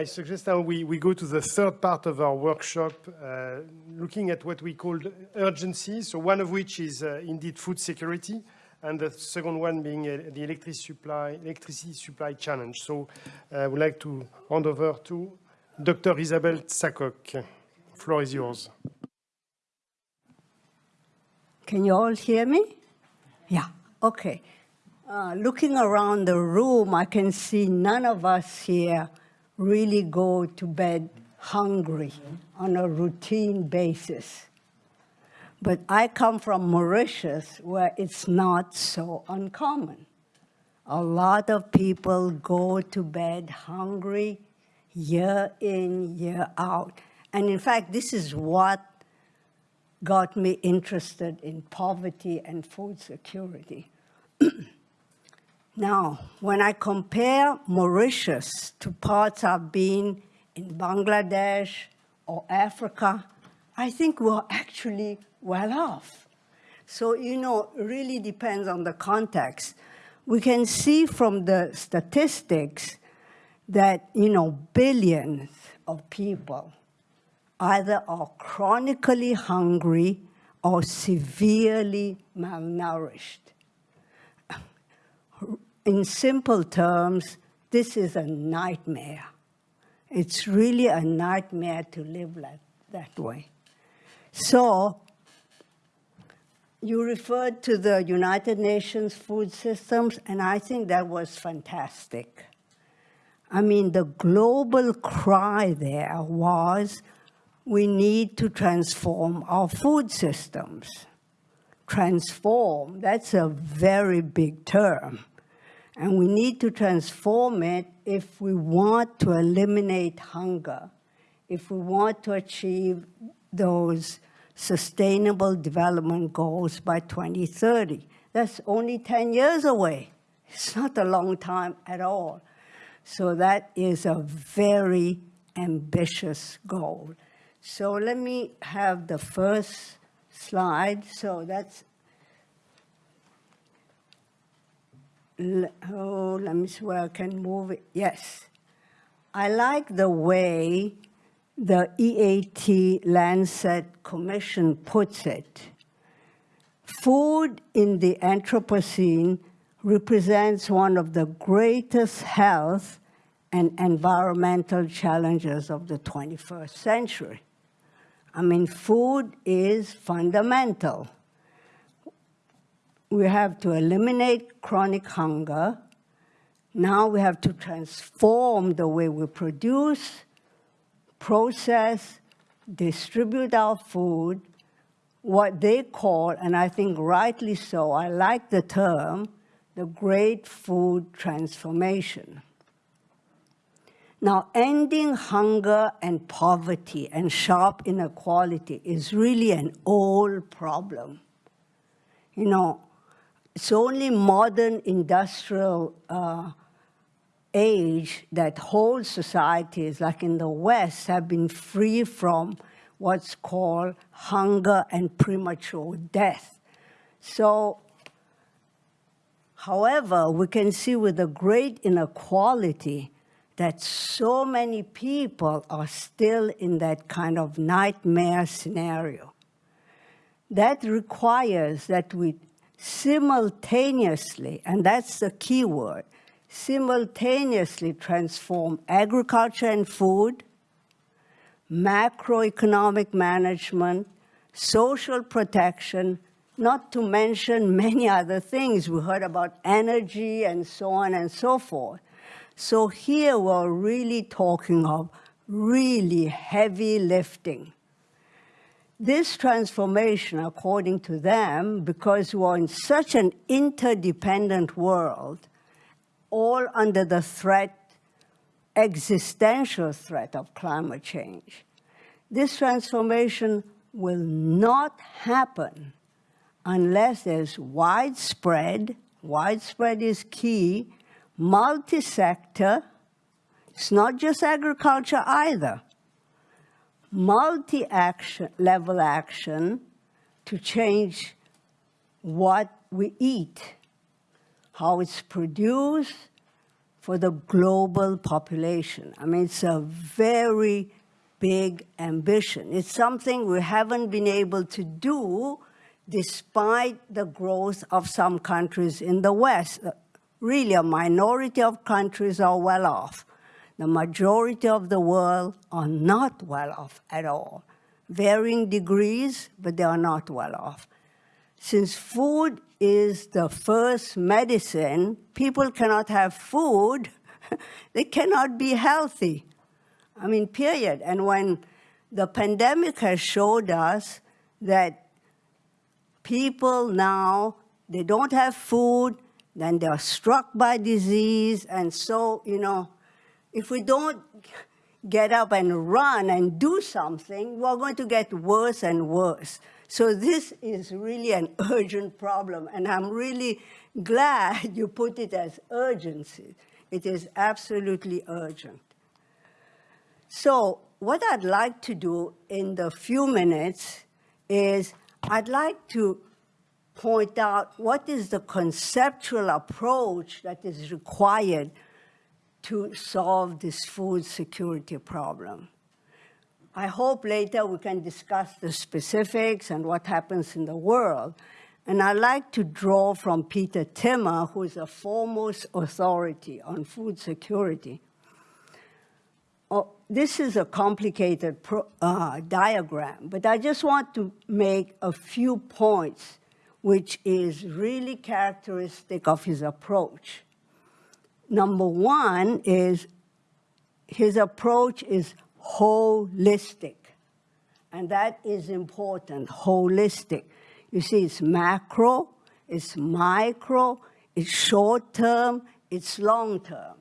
I suggest now we, we go to the third part of our workshop, uh, looking at what we call urgency. So one of which is uh, indeed food security, and the second one being uh, the electricity supply, electricity supply challenge. So uh, I would like to hand over to Dr. Isabelle Tsakok. Floor is yours. Can you all hear me? Yeah, okay. Uh, looking around the room, I can see none of us here really go to bed hungry on a routine basis. But I come from Mauritius, where it's not so uncommon. A lot of people go to bed hungry year in, year out. And in fact, this is what got me interested in poverty and food security. Now, when I compare Mauritius to parts I've been in Bangladesh or Africa, I think we're actually well off. So, you know, really depends on the context. We can see from the statistics that, you know, billions of people either are chronically hungry or severely malnourished in simple terms, this is a nightmare. It's really a nightmare to live like that way. So you referred to the United Nations food systems, and I think that was fantastic. I mean, the global cry there was, we need to transform our food systems. Transform, that's a very big term. And we need to transform it if we want to eliminate hunger, if we want to achieve those sustainable development goals by 2030. That's only 10 years away. It's not a long time at all. So that is a very ambitious goal. So let me have the first slide. So that's oh, let me see where I can move it. Yes. I like the way the EAT Lancet Commission puts it. Food in the Anthropocene represents one of the greatest health and environmental challenges of the 21st century. I mean, food is fundamental we have to eliminate chronic hunger. Now we have to transform the way we produce, process, distribute our food, what they call, and I think rightly so, I like the term, the great food transformation. Now, ending hunger and poverty and sharp inequality is really an old problem. You know, it's only modern industrial uh, age that whole societies, like in the West, have been free from what's called hunger and premature death. So, however, we can see with the great inequality that so many people are still in that kind of nightmare scenario. That requires that we simultaneously, and that's the key word, simultaneously transform agriculture and food, macroeconomic management, social protection, not to mention many other things. We heard about energy and so on and so forth. So here we're really talking of really heavy lifting. This transformation, according to them, because we're in such an interdependent world, all under the threat, existential threat of climate change, this transformation will not happen unless there's widespread, widespread is key, multi-sector, it's not just agriculture either, multi-level action to change what we eat, how it's produced, for the global population. I mean, it's a very big ambition. It's something we haven't been able to do despite the growth of some countries in the West. Really, a minority of countries are well off. The majority of the world are not well off at all. Varying degrees, but they are not well off. Since food is the first medicine, people cannot have food, they cannot be healthy. I mean, period. And when the pandemic has showed us that people now, they don't have food, then they are struck by disease, and so, you know, if we don't get up and run and do something, we're going to get worse and worse. So this is really an urgent problem, and I'm really glad you put it as urgency. It is absolutely urgent. So what I'd like to do in the few minutes is I'd like to point out what is the conceptual approach that is required to solve this food security problem. I hope later we can discuss the specifics and what happens in the world. And I like to draw from Peter Timmer, who is a foremost authority on food security. Oh, this is a complicated pro, uh, diagram, but I just want to make a few points which is really characteristic of his approach. Number one is his approach is holistic, and that is important, holistic. You see, it's macro, it's micro, it's short term, it's long term.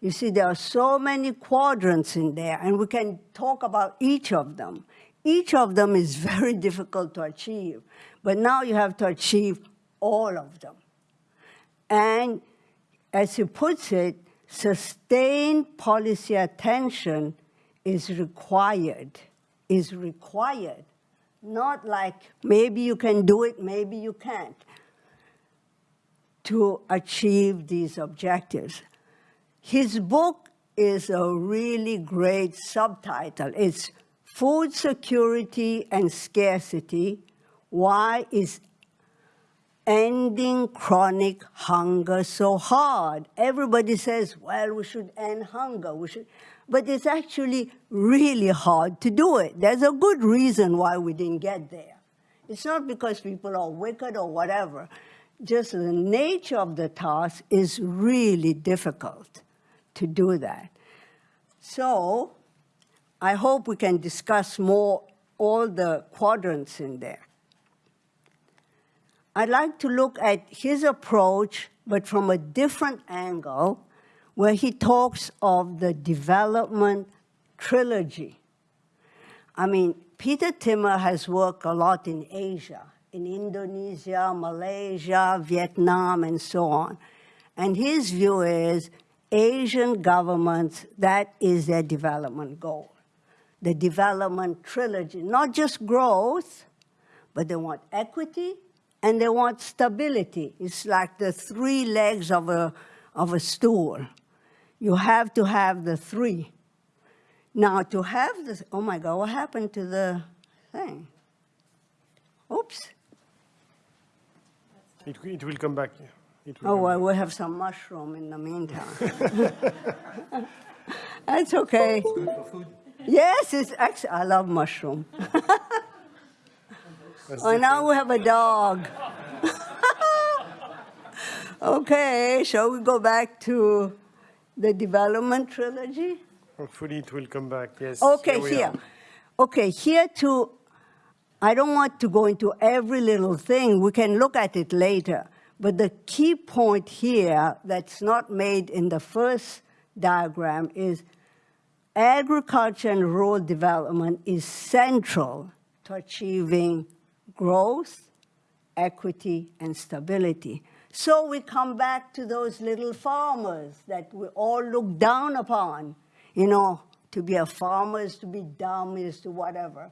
You see, there are so many quadrants in there, and we can talk about each of them. Each of them is very difficult to achieve, but now you have to achieve all of them. And as he puts it, sustained policy attention is required, is required. Not like maybe you can do it, maybe you can't, to achieve these objectives. His book is a really great subtitle. It's Food Security and Scarcity, Why is Ending Chronic Hunger So Hard? Everybody says, well, we should end hunger, we should, but it's actually really hard to do it. There's a good reason why we didn't get there. It's not because people are wicked or whatever. Just the nature of the task is really difficult to do that. So I hope we can discuss more all the quadrants in there. I'd like to look at his approach, but from a different angle, where he talks of the development trilogy. I mean, Peter Timmer has worked a lot in Asia, in Indonesia, Malaysia, Vietnam, and so on. And his view is Asian governments, that is their development goal. The development trilogy, not just growth, but they want equity and they want stability. It's like the three legs of a, of a stool. You have to have the three. Now to have this, oh my God, what happened to the thing? Oops. It, it will come back. It will Oh, come well, back. we have some mushroom in the meantime. That's okay. Yes, it's actually, I love mushroom. That's Oh, now we have a dog. okay, shall we go back to the development trilogy? Hopefully it will come back, yes. Okay, we here. Okay, here too, I don't want to go into every little thing. We can look at it later. But the key point here that's not made in the first diagram is agriculture and rural development is central to achieving growth, equity, and stability. So we come back to those little farmers that we all look down upon. You know, to be a farmer is to be dumb, is to whatever.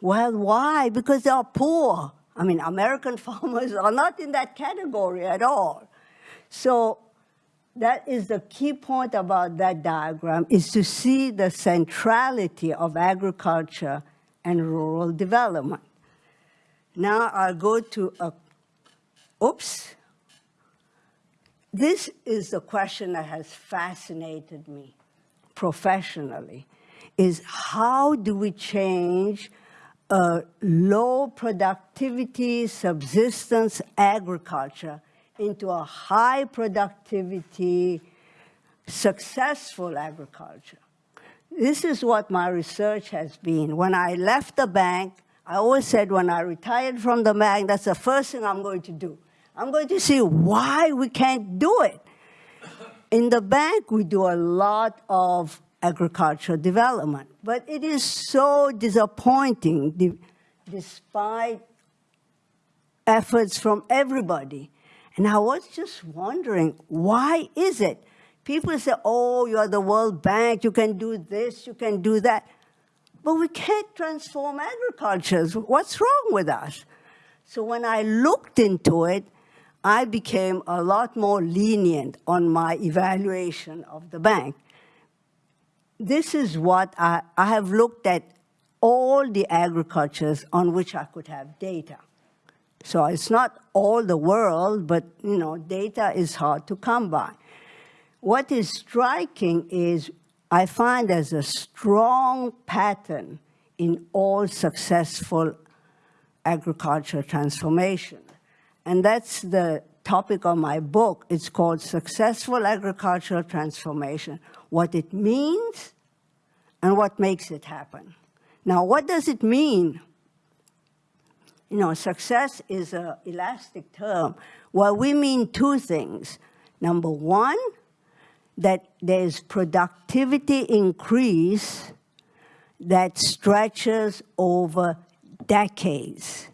Well, why? Because they are poor. I mean, American farmers are not in that category at all. So that is the key point about that diagram, is to see the centrality of agriculture and rural development. Now I'll go to a, oops. This is the question that has fascinated me professionally, is how do we change a low productivity subsistence agriculture into a high productivity, successful agriculture. This is what my research has been. When I left the bank, I always said when I retired from the bank, that's the first thing I'm going to do. I'm going to see why we can't do it. In the bank, we do a lot of agricultural development, but it is so disappointing despite efforts from everybody. And I was just wondering, why is it? People say, oh, you're the World Bank, you can do this, you can do that. But we can't transform agriculture. What's wrong with us? So when I looked into it, I became a lot more lenient on my evaluation of the bank. This is what I, I have looked at all the agricultures on which I could have data. So it's not all the world, but you know, data is hard to come by. What is striking is I find there's a strong pattern in all successful agricultural transformation. And that's the topic of my book. It's called Successful Agricultural Transformation, what it means and what makes it happen. Now, what does it mean? you know, success is an elastic term. Well, we mean two things. Number one, that there's productivity increase that stretches over decades.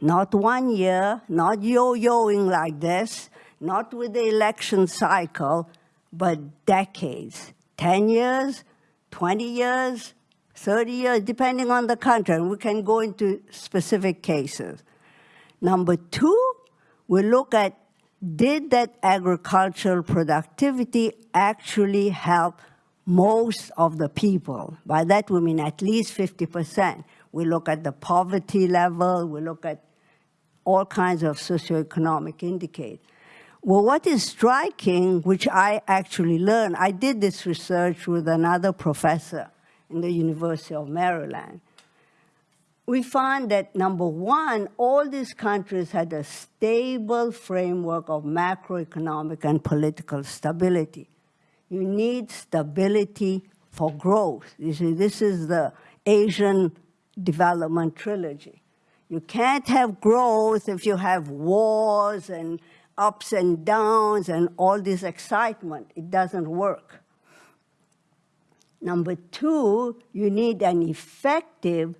Not one year, not yo-yoing like this, not with the election cycle, but decades. 10 years, 20 years, 30 years, depending on the country, we can go into specific cases. Number two, we look at did that agricultural productivity actually help most of the people? By that we mean at least 50%. We look at the poverty level, we look at all kinds of socioeconomic indicators. Well, what is striking, which I actually learned, I did this research with another professor, in the University of Maryland. We find that number one, all these countries had a stable framework of macroeconomic and political stability. You need stability for growth. You see, this is the Asian development trilogy. You can't have growth if you have wars and ups and downs and all this excitement. It doesn't work. Number two, you need an effective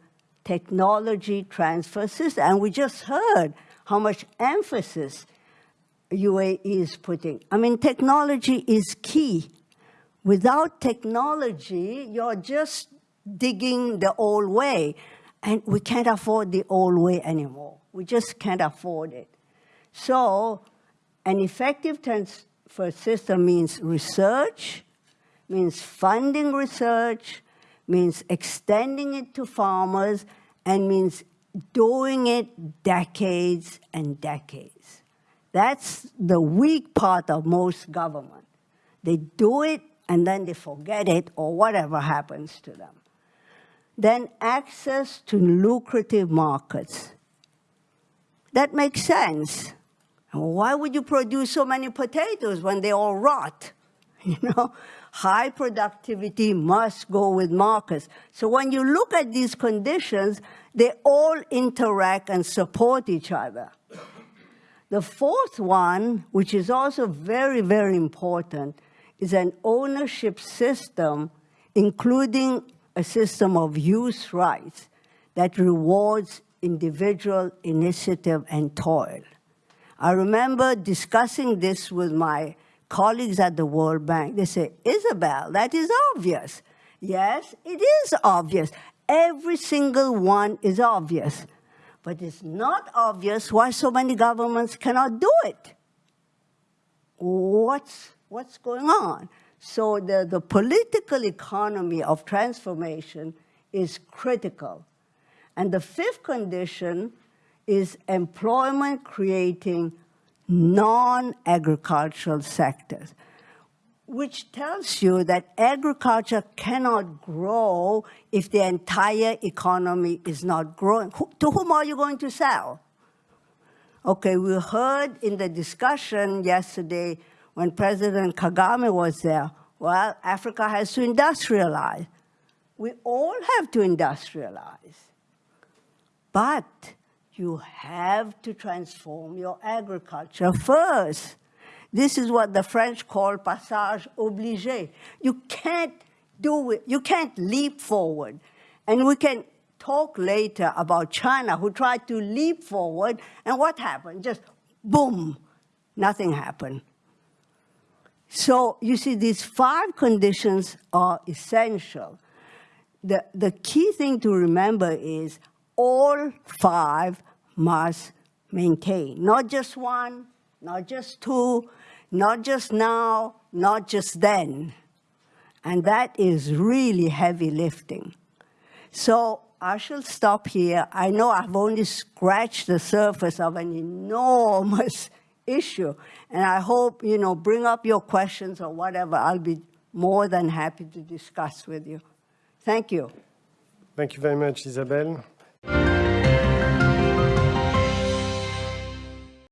technology transfer system. And we just heard how much emphasis UAE is putting. I mean, technology is key. Without technology, you're just digging the old way. And we can't afford the old way anymore. We just can't afford it. So an effective transfer system means research, means funding research, means extending it to farmers, and means doing it decades and decades. That's the weak part of most government. They do it and then they forget it or whatever happens to them. Then access to lucrative markets. That makes sense. Why would you produce so many potatoes when they all rot? You know, high productivity must go with markets. So when you look at these conditions, they all interact and support each other. The fourth one, which is also very, very important, is an ownership system, including a system of use rights that rewards individual initiative and toil. I remember discussing this with my colleagues at the World Bank, they say, Isabelle, that is obvious. Yes, it is obvious. Every single one is obvious. But it's not obvious why so many governments cannot do it. What's what's going on? So the, the political economy of transformation is critical. And the fifth condition is employment creating non-agricultural sectors, which tells you that agriculture cannot grow if the entire economy is not growing. To whom are you going to sell? Okay, we heard in the discussion yesterday when President Kagame was there, well, Africa has to industrialize. We all have to industrialize. But you have to transform your agriculture first. This is what the French call passage obligé. You can't do it, you can't leap forward. And we can talk later about China, who tried to leap forward, and what happened? Just boom, nothing happened. So you see, these five conditions are essential. The, the key thing to remember is all five must maintain, not just one, not just two, not just now, not just then. And that is really heavy lifting. So I shall stop here. I know I've only scratched the surface of an enormous issue. And I hope, you know, bring up your questions or whatever. I'll be more than happy to discuss with you. Thank you. Thank you very much, Isabelle thank you